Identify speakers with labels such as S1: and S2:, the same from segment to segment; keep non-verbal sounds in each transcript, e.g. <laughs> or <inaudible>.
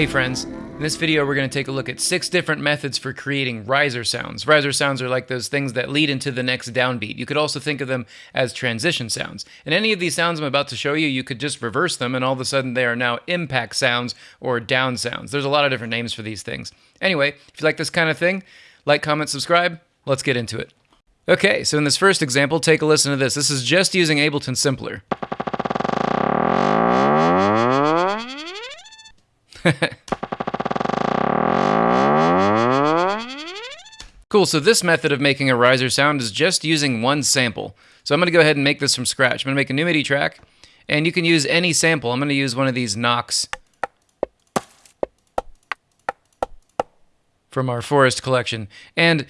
S1: Hey friends, in this video we're going to take a look at six different methods for creating riser sounds. Riser sounds are like those things that lead into the next downbeat. You could also think of them as transition sounds. And any of these sounds I'm about to show you, you could just reverse them and all of a sudden they are now impact sounds or down sounds. There's a lot of different names for these things. Anyway, if you like this kind of thing, like, comment, subscribe. Let's get into it. Okay, so in this first example, take a listen to this. This is just using Ableton Simpler. <laughs> cool, so this method of making a riser sound is just using one sample. So I'm going to go ahead and make this from scratch. I'm to make a new MIDI track, and you can use any sample. I'm going to use one of these knocks from our Forest collection. And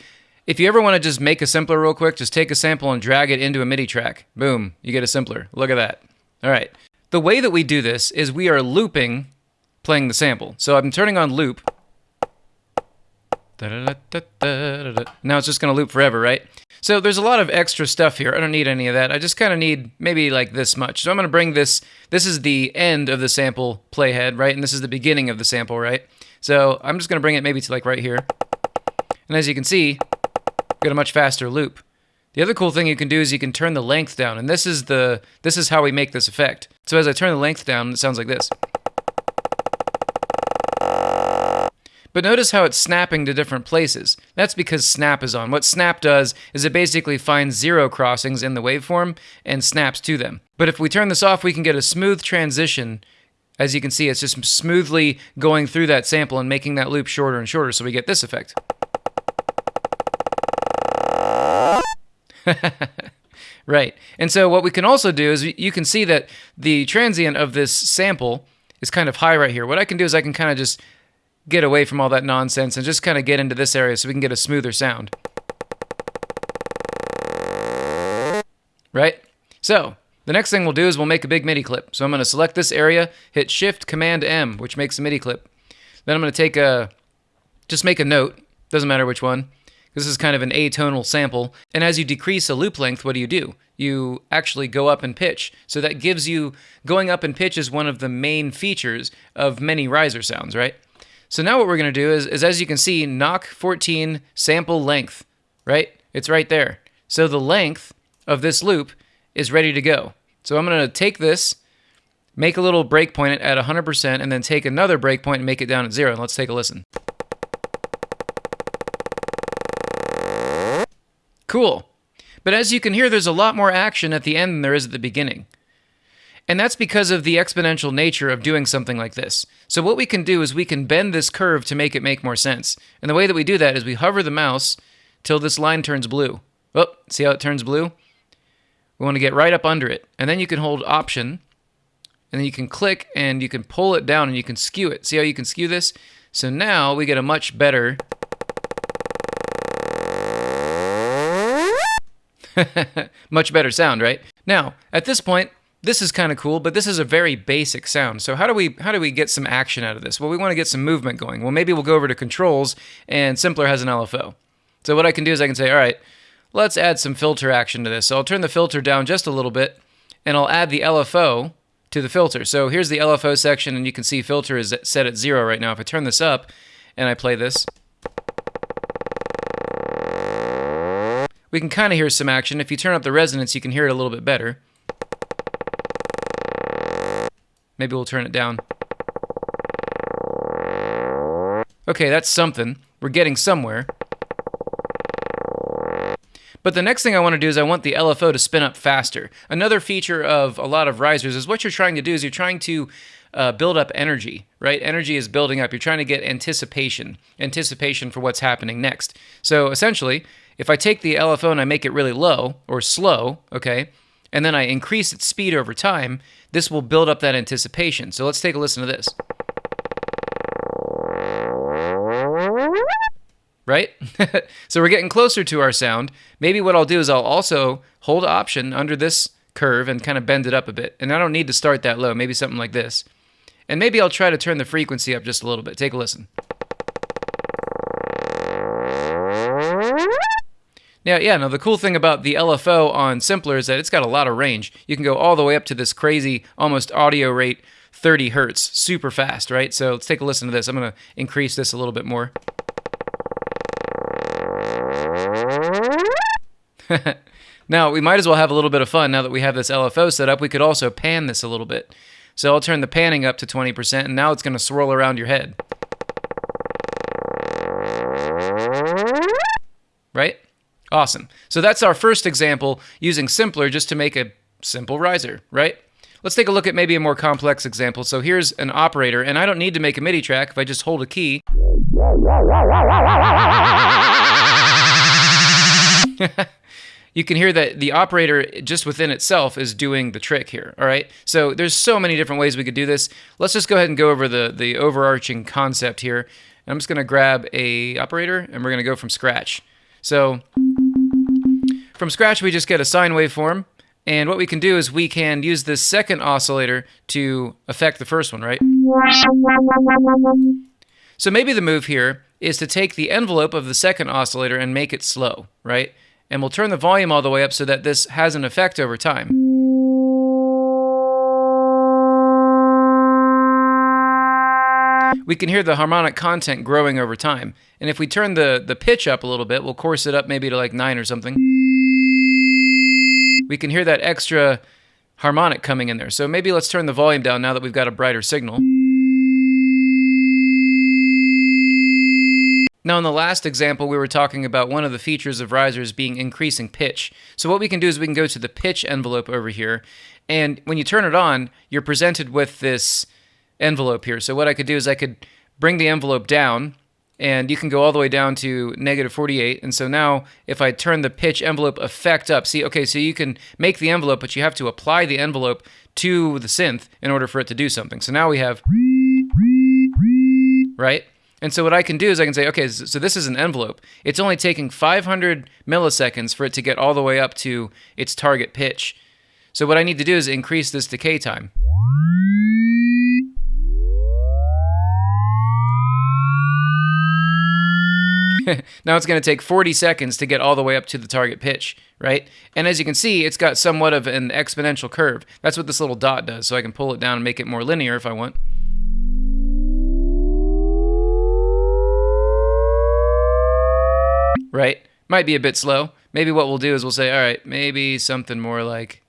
S1: if you ever want to just make a simpler real quick, just take a sample and drag it into a MIDI track. Boom, you get a simpler. Look at that. All right. The way that we do this is we are looping playing the sample. So I'm turning on loop. Now it's just going to loop forever, right? So there's a lot of extra stuff here. I don't need any of that. I just kind of need maybe like this much. So I'm going to bring this, this is the end of the sample playhead, right? And this is the beginning of the sample, right? So I'm just going to bring it maybe to like right here. And as you can see, get a much faster loop. The other cool thing you can do is you can turn the length down, and this is the this is how we make this effect. So as I turn the length down, it sounds like this. But notice how it's snapping to different places. That's because snap is on. What snap does is it basically finds zero crossings in the waveform and snaps to them. But if we turn this off, we can get a smooth transition. As you can see, it's just smoothly going through that sample and making that loop shorter and shorter, so we get this effect. <laughs> right. And so what we can also do is you can see that the transient of this sample is kind of high right here. What I can do is I can kind of just get away from all that nonsense and just kind of get into this area so we can get a smoother sound. Right? So, the next thing we'll do is we'll make a big MIDI clip. So I'm going to select this area, hit Shift Command M, which makes a MIDI clip. Then I'm going to take a, just make a note, doesn't matter which one. This is kind of an atonal sample. And as you decrease a loop length, what do you do? You actually go up in pitch. So that gives you, going up in pitch is one of the main features of many riser sounds, right? So now what we're going to do is, is, as you can see, knock 14 sample length, right? It's right there. So the length of this loop is ready to go. So I'm going to take this, make a little breakpoint at 100%, and then take another breakpoint and make it down at zero. Let's take a listen. Cool. But as you can hear, there's a lot more action at the end than there is at the beginning. And that's because of the exponential nature of doing something like this. So what we can do is we can bend this curve to make it make more sense. And the way that we do that is we hover the mouse till this line turns blue. Oh, see how it turns blue? We want to get right up under it. And then you can hold Option, and then you can click and you can pull it down and you can skew it. See how you can skew this? So now we get a much better... <laughs> much better sound, right? Now, at this point, this is kind of cool, but this is a very basic sound. So how do we how do we get some action out of this? Well, we want to get some movement going. Well, maybe we'll go over to controls and Simpler has an LFO. So what I can do is I can say, all right, let's add some filter action to this. So I'll turn the filter down just a little bit and I'll add the LFO to the filter. So here's the LFO section and you can see filter is set at zero right now. If I turn this up and I play this, we can kind of hear some action. If you turn up the resonance, you can hear it a little bit better. Maybe we'll turn it down. Okay, that's something. We're getting somewhere. But the next thing I want to do is I want the LFO to spin up faster. Another feature of a lot of risers is what you're trying to do is you're trying to uh, build up energy, right? Energy is building up. You're trying to get anticipation, anticipation for what's happening next. So essentially, if I take the LFO and I make it really low or slow, okay, and then I increase its speed over time, this will build up that anticipation. So let's take a listen to this. Right? <laughs> so we're getting closer to our sound. Maybe what I'll do is I'll also hold option under this curve and kind of bend it up a bit. And I don't need to start that low, maybe something like this. And maybe I'll try to turn the frequency up just a little bit. Take a listen. Now, yeah, now the cool thing about the LFO on Simpler is that it's got a lot of range. You can go all the way up to this crazy, almost audio rate 30 hertz, super fast, right? So let's take a listen to this. I'm going to increase this a little bit more. <laughs> now, we might as well have a little bit of fun now that we have this LFO set up. We could also pan this a little bit. So I'll turn the panning up to 20%, and now it's going to swirl around your head. Right? Awesome. So that's our first example using simpler just to make a simple riser, right? Let's take a look at maybe a more complex example. So here's an operator, and I don't need to make a MIDI track if I just hold a key. <laughs> you can hear that the operator just within itself is doing the trick here, all right? So there's so many different ways we could do this. Let's just go ahead and go over the, the overarching concept here. I'm just gonna grab a operator and we're gonna go from scratch. So from scratch, we just get a sine waveform. And what we can do is we can use this second oscillator to affect the first one, right? So maybe the move here is to take the envelope of the second oscillator and make it slow, right? And we'll turn the volume all the way up so that this has an effect over time. We can hear the harmonic content growing over time. And if we turn the, the pitch up a little bit, we'll coarse it up maybe to like 9 or something we can hear that extra harmonic coming in there. So maybe let's turn the volume down now that we've got a brighter signal. Now, in the last example, we were talking about one of the features of risers being increasing pitch. So what we can do is we can go to the pitch envelope over here, and when you turn it on, you're presented with this envelope here. So what I could do is I could bring the envelope down, and you can go all the way down to negative 48. And so now if I turn the pitch envelope effect up, see, okay, so you can make the envelope, but you have to apply the envelope to the synth in order for it to do something. So now we have, right? And so what I can do is I can say, okay, so this is an envelope. It's only taking 500 milliseconds for it to get all the way up to its target pitch. So what I need to do is increase this decay time. <laughs> now it's going to take 40 seconds to get all the way up to the target pitch, right? And as you can see, it's got somewhat of an exponential curve. That's what this little dot does, so I can pull it down and make it more linear if I want. Right? Might be a bit slow. Maybe what we'll do is we'll say, all right, maybe something more like,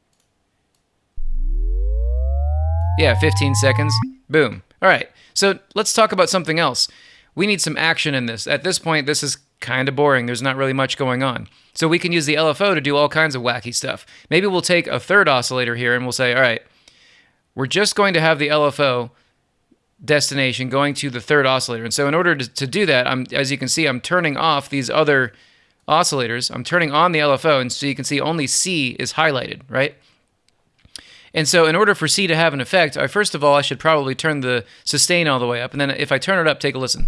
S1: yeah, 15 seconds. Boom. All right, so let's talk about something else we need some action in this. At this point, this is kind of boring. There's not really much going on. So we can use the LFO to do all kinds of wacky stuff. Maybe we'll take a third oscillator here and we'll say, all right, we're just going to have the LFO destination going to the third oscillator. And so in order to, to do that, I'm, as you can see, I'm turning off these other oscillators. I'm turning on the LFO, and so you can see only C is highlighted, right? And so in order for C to have an effect, I first of all, I should probably turn the sustain all the way up. And then if I turn it up, take a listen.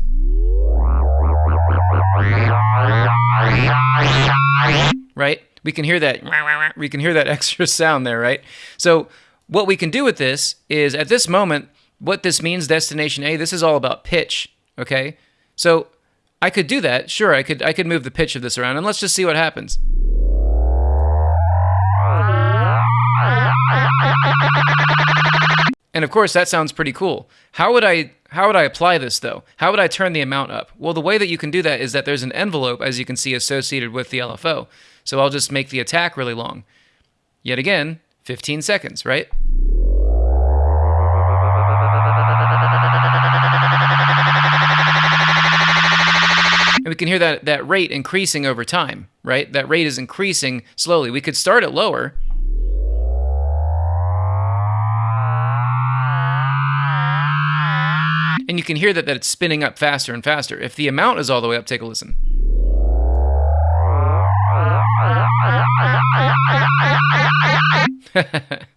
S1: Right? We can hear that we can hear that <laughs> extra sound there, right? So what we can do with this is at this moment, what this means, destination A, this is all about pitch. Okay? So I could do that. Sure, I could I could move the pitch of this around and let's just see what happens. And of course, that sounds pretty cool. How would I how would I apply this though? How would I turn the amount up? Well, the way that you can do that is that there's an envelope, as you can see, associated with the LFO. So I'll just make the attack really long. Yet again, 15 seconds, right? And we can hear that, that rate increasing over time, right? That rate is increasing slowly. We could start it lower, and you can hear that, that it's spinning up faster and faster. If the amount is all the way up, take a listen. <laughs>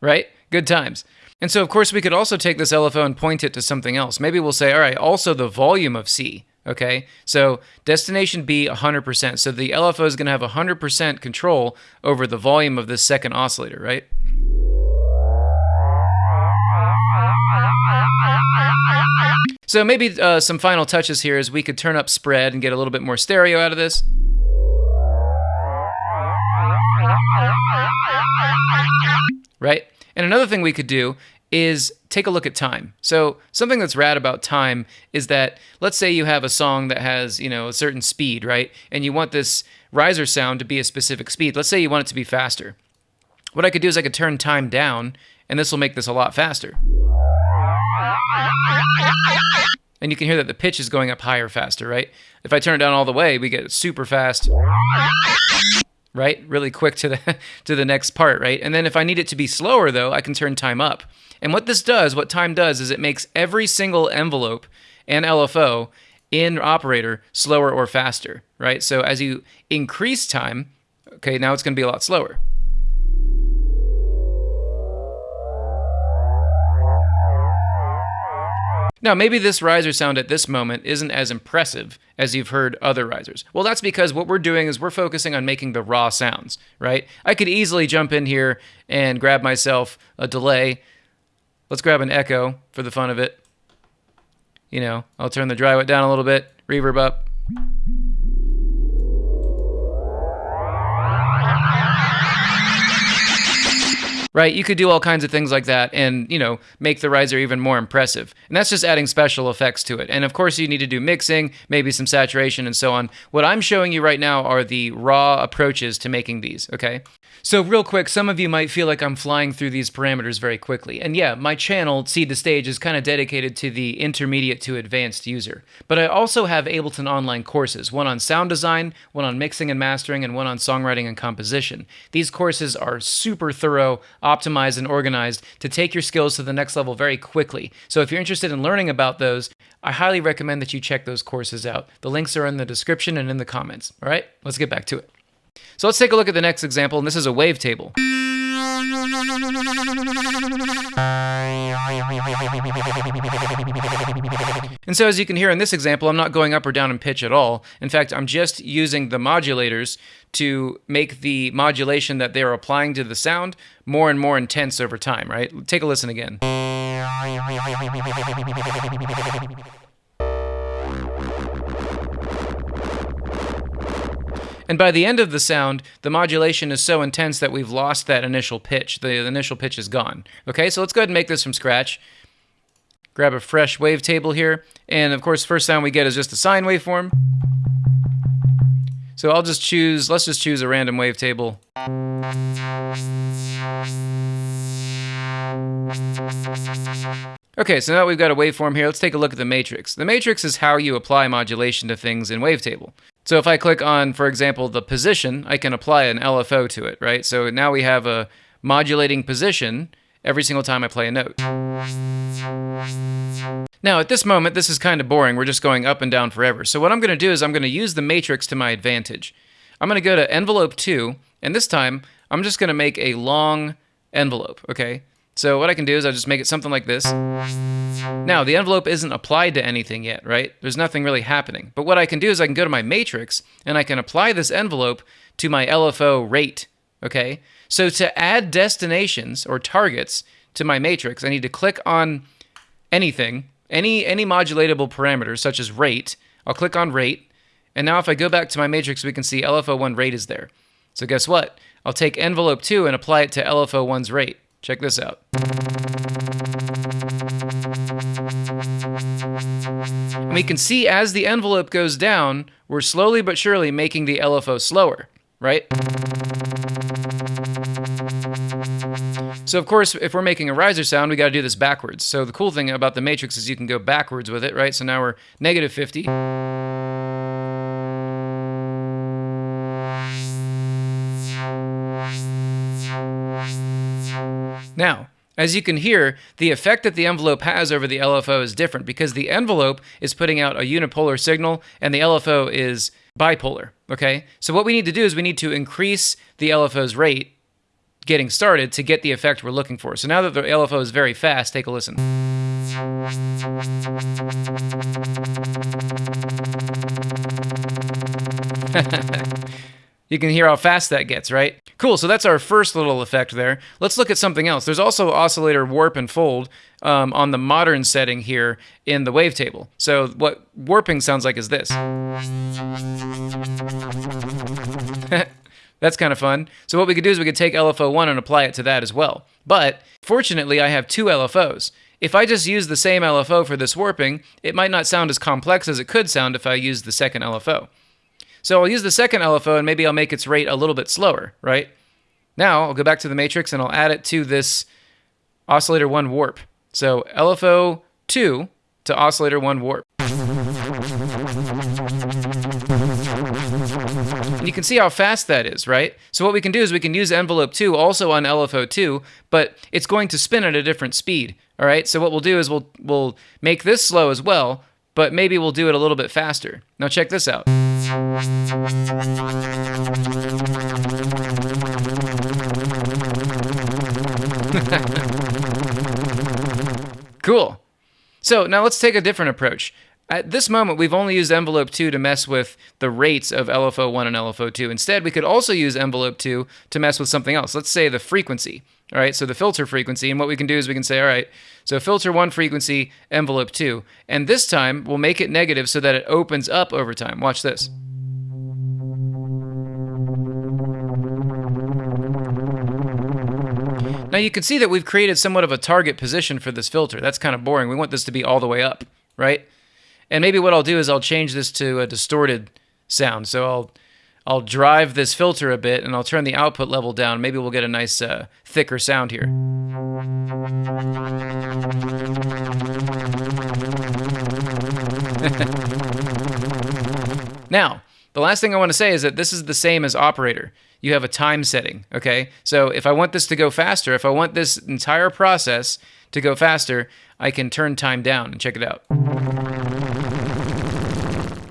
S1: right? Good times. And so, of course, we could also take this LFO and point it to something else. Maybe we'll say, all right, also the volume of C. Okay, so destination B 100%. So the LFO is going to have 100% control over the volume of this second oscillator, right? So maybe uh, some final touches here is we could turn up spread and get a little bit more stereo out of this. Right? And another thing we could do is take a look at time. So something that's rad about time is that let's say you have a song that has, you know, a certain speed, right? And you want this riser sound to be a specific speed. Let's say you want it to be faster. What I could do is I could turn time down and this will make this a lot faster. And you can hear that the pitch is going up higher faster, right? If I turn it down all the way, we get super fast right? Really quick to the <laughs> to the next part, right? And then if I need it to be slower though, I can turn time up. And what this does, what time does is it makes every single envelope and LFO in operator slower or faster, right? So as you increase time, okay, now it's going to be a lot slower. Now, maybe this riser sound at this moment isn't as impressive as you've heard other risers. Well, that's because what we're doing is we're focusing on making the raw sounds, right? I could easily jump in here and grab myself a delay. Let's grab an echo for the fun of it. You know, I'll turn the dry wet down a little bit, reverb up. Right? You could do all kinds of things like that and, you know, make the riser even more impressive. And that's just adding special effects to it. And of course, you need to do mixing, maybe some saturation and so on. What I'm showing you right now are the raw approaches to making these, okay? So real quick, some of you might feel like I'm flying through these parameters very quickly. And yeah, my channel, Seed to Stage, is kind of dedicated to the intermediate to advanced user. But I also have Ableton online courses, one on sound design, one on mixing and mastering, and one on songwriting and composition. These courses are super thorough, optimized, and organized to take your skills to the next level very quickly. So if you're interested in learning about those, I highly recommend that you check those courses out. The links are in the description and in the comments. All right, let's get back to it. So let's take a look at the next example, and this is a wavetable. And so as you can hear in this example, I'm not going up or down in pitch at all. In fact, I'm just using the modulators to make the modulation that they're applying to the sound more and more intense over time, right? Take a listen again. And by the end of the sound, the modulation is so intense that we've lost that initial pitch. The initial pitch is gone. Okay, so let's go ahead and make this from scratch. Grab a fresh wavetable here. And of course, first sound we get is just a sine waveform. So I'll just choose, let's just choose a random wavetable. Okay, so now we've got a waveform here. Let's take a look at the matrix. The matrix is how you apply modulation to things in Wavetable. So if I click on, for example, the position, I can apply an LFO to it, right? So now we have a modulating position every single time I play a note. Now, at this moment, this is kind of boring. We're just going up and down forever. So what I'm going to do is I'm going to use the matrix to my advantage. I'm going to go to envelope 2, and this time I'm just going to make a long envelope, okay? So what I can do is I'll just make it something like this. Now, the envelope isn't applied to anything yet, right? There's nothing really happening. But what I can do is I can go to my matrix and I can apply this envelope to my LFO rate, okay? So to add destinations or targets to my matrix, I need to click on anything, any, any modulatable parameters such as rate. I'll click on rate. And now if I go back to my matrix, we can see LFO1 rate is there. So guess what? I'll take envelope 2 and apply it to LFO1's rate. Check this out. And we can see as the envelope goes down, we're slowly but surely making the LFO slower, right? So of course, if we're making a riser sound, we got to do this backwards. So the cool thing about the matrix is you can go backwards with it, right? So now we're negative 50. Now, as you can hear, the effect that the envelope has over the LFO is different because the envelope is putting out a unipolar signal and the LFO is bipolar, okay? So what we need to do is we need to increase the LFO's rate getting started to get the effect we're looking for. So now that the LFO is very fast, take a listen. <laughs> You can hear how fast that gets, right? Cool, so that's our first little effect there. Let's look at something else. There's also oscillator warp and fold um, on the modern setting here in the wavetable. So what warping sounds like is this. <laughs> That's kind of fun. So what we could do is we could take LFO1 and apply it to that as well. But fortunately, I have two LFOs. If I just use the same LFO for this warping, it might not sound as complex as it could sound if I use the second LFO. So I'll use the second LFO and maybe I'll make its rate a little bit slower, right? Now I'll go back to the matrix and I'll add it to this oscillator 1 warp. So LFO 2 to oscillator 1 warp. And you can see how fast that is, right? So what we can do is we can use envelope 2 also on LFO2, but it's going to spin at a different speed, all right? So what we'll do is we'll, we'll make this slow as well, but maybe we'll do it a little bit faster. Now check this out. Cool. So now let's take a different approach. At this moment, we've only used envelope 2 to mess with the rates of LFO1 and LFO2. Instead, we could also use envelope 2 to mess with something else. Let's say the frequency. All right, so the filter frequency. And what we can do is we can say, all right, so filter 1 frequency, envelope 2. And this time, we'll make it negative so that it opens up over time. Watch this. Now you can see that we've created somewhat of a target position for this filter. That's kind of boring. We want this to be all the way up, right? And maybe what I'll do is I'll change this to a distorted sound. So I'll I'll drive this filter a bit and I'll turn the output level down. Maybe we'll get a nice uh, thicker sound here. <laughs> now, the last thing I want to say is that this is the same as operator. You have a time setting, okay? So if I want this to go faster, if I want this entire process to go faster, I can turn time down and check it out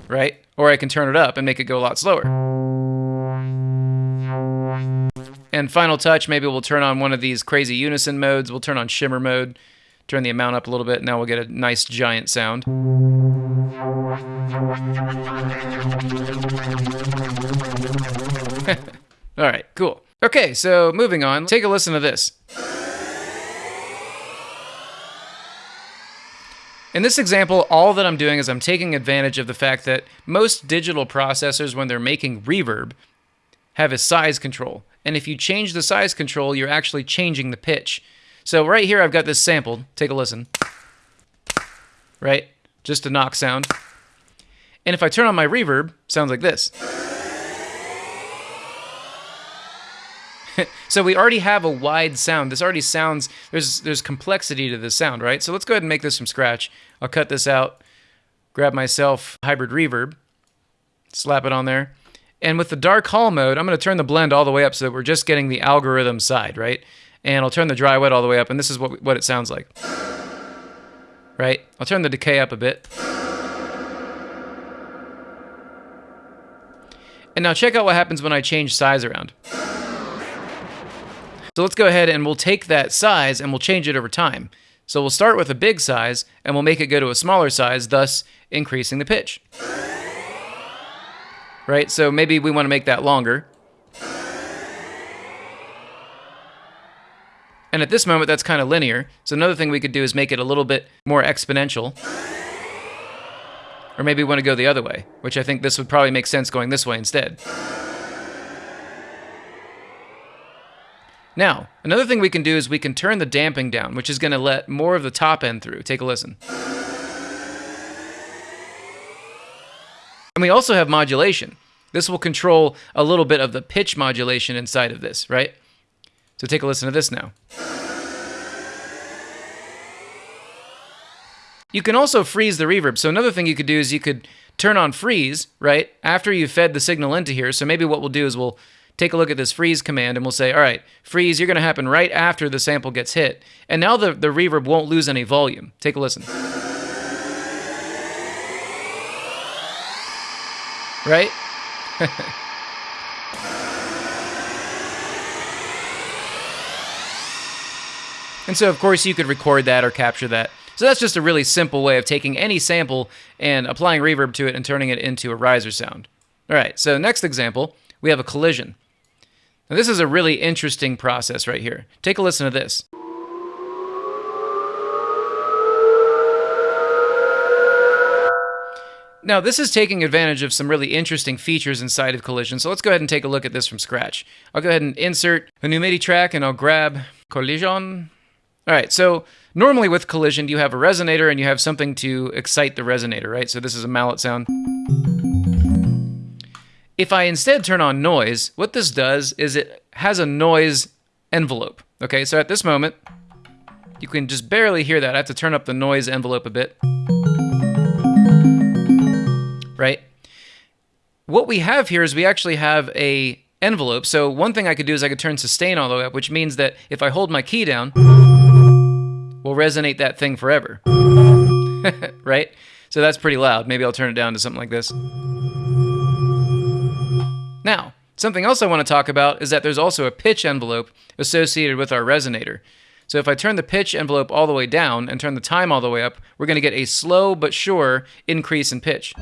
S1: right? Or I can turn it up and make it go a lot slower. And final touch, maybe we'll turn on one of these crazy unison modes. We'll turn on shimmer mode, turn the amount up a little bit. Now we'll get a nice giant sound. <laughs> All right, cool. Okay, so moving on, take a listen to this. In this example, all that I'm doing is I'm taking advantage of the fact that most digital processors, when they're making reverb, have a size control. And if you change the size control, you're actually changing the pitch. So right here, I've got this sampled. Take a listen. Right? Just a knock sound. And if I turn on my reverb, sounds like this. <laughs> so we already have a wide sound. This already sounds, there's, there's complexity to this sound, right? So let's go ahead and make this from scratch. I'll cut this out, grab myself hybrid reverb, slap it on there. And with the dark hall mode, I'm going to turn the blend all the way up so that we're just getting the algorithm side, right? And I'll turn the dry wet all the way up, and this is what, what it sounds like. Right? I'll turn the decay up a bit. And now check out what happens when I change size around. So let's go ahead and we'll take that size and we'll change it over time. So we'll start with a big size and we'll make it go to a smaller size, thus increasing the pitch. Right? So maybe we want to make that longer. And at this moment, that's kind of linear. So another thing we could do is make it a little bit more exponential. Or maybe we want to go the other way, which I think this would probably make sense going this way instead. Now, another thing we can do is we can turn the damping down, which is going to let more of the top end through. Take a listen. And we also have modulation. This will control a little bit of the pitch modulation inside of this, right? So take a listen to this now. You can also freeze the reverb. So another thing you could do is you could turn on freeze, right, after you've fed the signal into here. So maybe what we'll do is we'll take a look at this freeze command and we'll say, all right, freeze, you're going to happen right after the sample gets hit. And now the, the reverb won't lose any volume. Take a listen. Right? <laughs> and so, of course, you could record that or capture that. So that's just a really simple way of taking any sample and applying reverb to it and turning it into a riser sound. All right, so next example, we have a collision. Now, this is a really interesting process right here. Take a listen to this. Now, this is taking advantage of some really interesting features inside of Collision, so let's go ahead and take a look at this from scratch. I'll go ahead and insert a new MIDI track, and I'll grab Collision. All right, so normally with Collision, you have a resonator and you have something to excite the resonator, right? So this is a mallet sound. If I instead turn on noise, what this does is it has a noise envelope. Okay, so at this moment, you can just barely hear that. I have to turn up the noise envelope a bit right? What we have here is we actually have a envelope. So one thing I could do is I could turn sustain all the way up, which means that if I hold my key down, we'll resonate that thing forever. <laughs> right? So that's pretty loud. Maybe I'll turn it down to something like this. Now, something else I want to talk about is that there's also a pitch envelope associated with our resonator. So if I turn the pitch envelope all the way down and turn the time all the way up, we're going to get a slow but sure increase in pitch.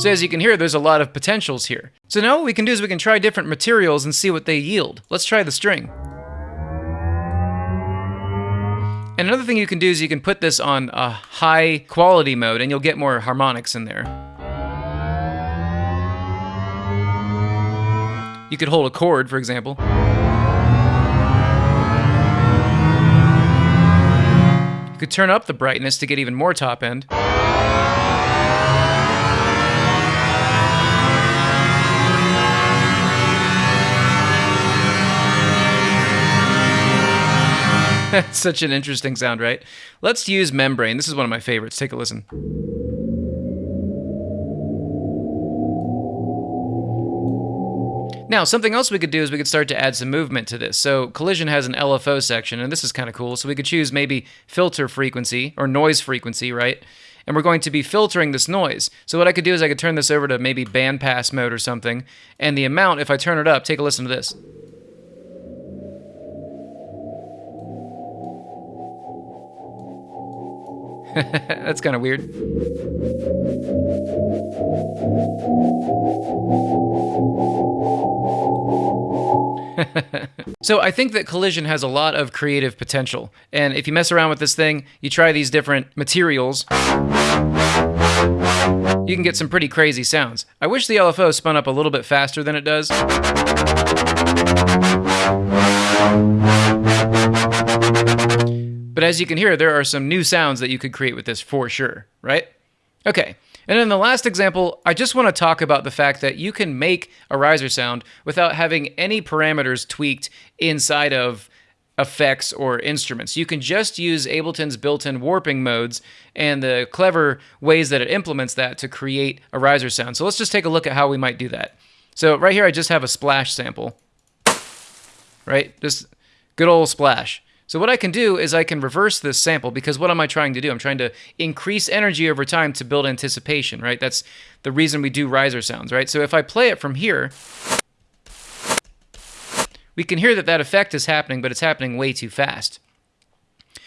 S1: So as you can hear, there's a lot of potentials here. So now what we can do is we can try different materials and see what they yield. Let's try the string. And another thing you can do is you can put this on a high quality mode and you'll get more harmonics in there. You could hold a chord, for example. You could turn up the brightness to get even more top end. That's <laughs> such an interesting sound, right? Let's use membrane. This is one of my favorites. Take a listen. Now, something else we could do is we could start to add some movement to this. So Collision has an LFO section, and this is kind of cool. So we could choose maybe filter frequency or noise frequency, right? And we're going to be filtering this noise. So what I could do is I could turn this over to maybe bandpass mode or something. And the amount, if I turn it up, take a listen to this. <laughs> That's kind of weird. <laughs> so I think that Collision has a lot of creative potential. And if you mess around with this thing, you try these different materials, you can get some pretty crazy sounds. I wish the LFO spun up a little bit faster than it does. But as you can hear, there are some new sounds that you could create with this for sure, right? Okay, and in the last example, I just want to talk about the fact that you can make a riser sound without having any parameters tweaked inside of effects or instruments. You can just use Ableton's built-in warping modes and the clever ways that it implements that to create a riser sound. So let's just take a look at how we might do that. So right here, I just have a splash sample, right? Just good old splash. So what I can do is I can reverse this sample because what am I trying to do? I'm trying to increase energy over time to build anticipation, right? That's the reason we do riser sounds, right? So if I play it from here, we can hear that that effect is happening, but it's happening way too fast.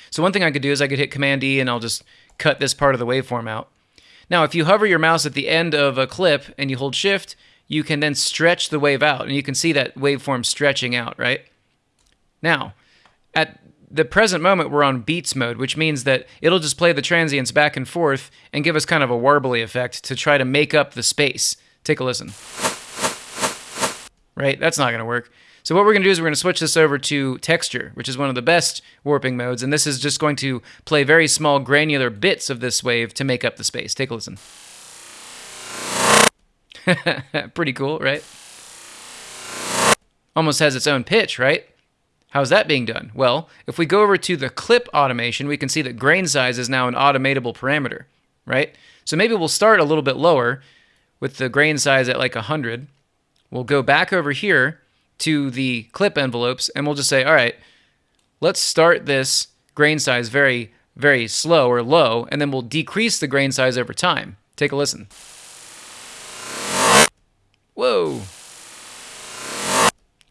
S1: So one thing I could do is I could hit Command E and I'll just cut this part of the waveform out. Now, if you hover your mouse at the end of a clip and you hold Shift, you can then stretch the wave out, and you can see that waveform stretching out, right? Now, at the present moment we're on beats mode, which means that it'll just play the transients back and forth and give us kind of a warbly effect to try to make up the space. Take a listen. Right? That's not going to work. So what we're going to do is we're going to switch this over to texture, which is one of the best warping modes, and this is just going to play very small granular bits of this wave to make up the space. Take a listen. <laughs> Pretty cool, right? Almost has its own pitch, right? How's that being done? Well, if we go over to the clip automation, we can see that grain size is now an automatable parameter, right? So maybe we'll start a little bit lower with the grain size at like 100. We'll go back over here to the clip envelopes and we'll just say, all right, let's start this grain size very, very slow or low, and then we'll decrease the grain size over time. Take a listen. Whoa.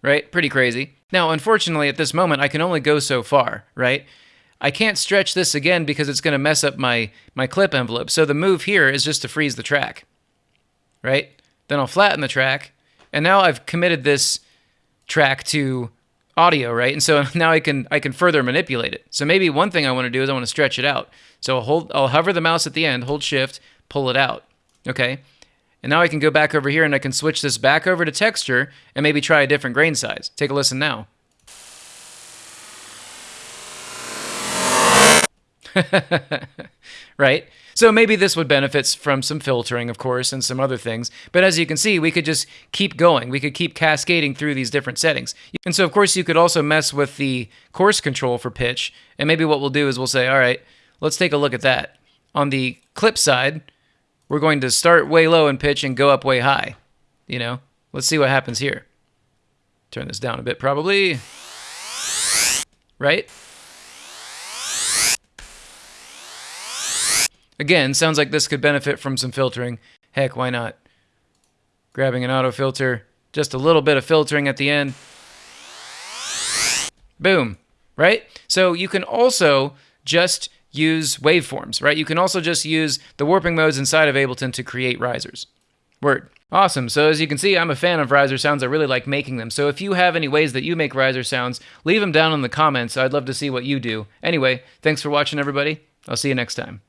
S1: Right? Pretty crazy. Now, unfortunately, at this moment, I can only go so far, right? I can't stretch this again because it's going to mess up my, my clip envelope. So the move here is just to freeze the track, right? Then I'll flatten the track, and now I've committed this track to audio, right? And so <laughs> now I can I can further manipulate it. So maybe one thing I want to do is I want to stretch it out. So I'll hold I'll hover the mouse at the end, hold shift, pull it out. Okay? And now I can go back over here and I can switch this back over to texture and maybe try a different grain size. Take a listen now. <laughs> right? So maybe this would benefit from some filtering, of course, and some other things. But as you can see, we could just keep going. We could keep cascading through these different settings. And so, of course, you could also mess with the coarse control for pitch. And maybe what we'll do is we'll say, all right, let's take a look at that. On the clip side, we're going to start way low in pitch and go up way high. You know, let's see what happens here. Turn this down a bit, probably. Right? Again, sounds like this could benefit from some filtering. Heck, why not? Grabbing an auto filter, just a little bit of filtering at the end. Boom, right? So you can also just use waveforms, right? You can also just use the warping modes inside of Ableton to create risers. Word. Awesome. So as you can see, I'm a fan of riser sounds. I really like making them. So if you have any ways that you make riser sounds, leave them down in the comments. I'd love to see what you do. Anyway, thanks for watching, everybody. I'll see you next time.